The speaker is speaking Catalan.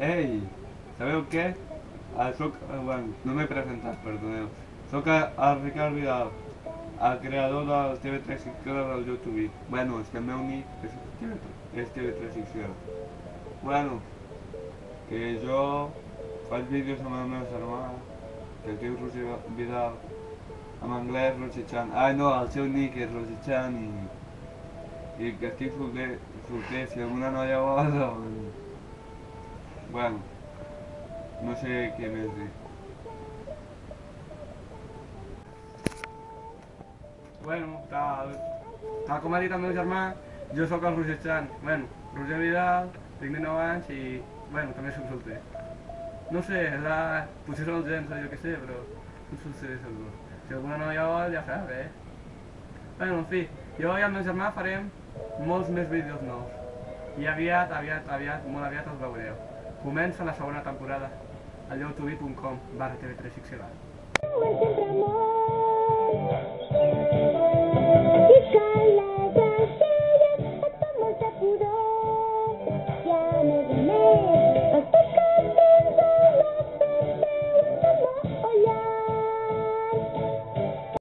Ei, sabeu què? Ah, soc, eh, bueno, no m'he presentat, perdoneu. Soc el, Ricard Vidal, el creador del TV3 Xicera del YouTube. Bueno, és que el meu nick és, és TV3 Xicera. Bueno, que jo faig vídeos amb el meu germà, que es diu Roger Vidal, en anglès Roger Chan. Ai no, el seu nick és Roger Chan i, i que estic solter, solter, si alguna noia vol, doncs... Bueno, no sé què més dir. Bueno, tal, tal com ha dit el meu germà, jo sóc el Roger Chan. Bueno, Roger Vidal, tinc 19 anys i, bueno, també soc solter. No sé, la... potser són els gens, jo què sé, però no solter segur. Si alguna noia vol, ja sap, eh? Bueno, en fi, jo i el meu germà farem molts més vídeos nous. I aviat, aviat, aviat, molt aviat els veureu. Comença la segona temporada a youtube.com barra tv3xl. Entre amor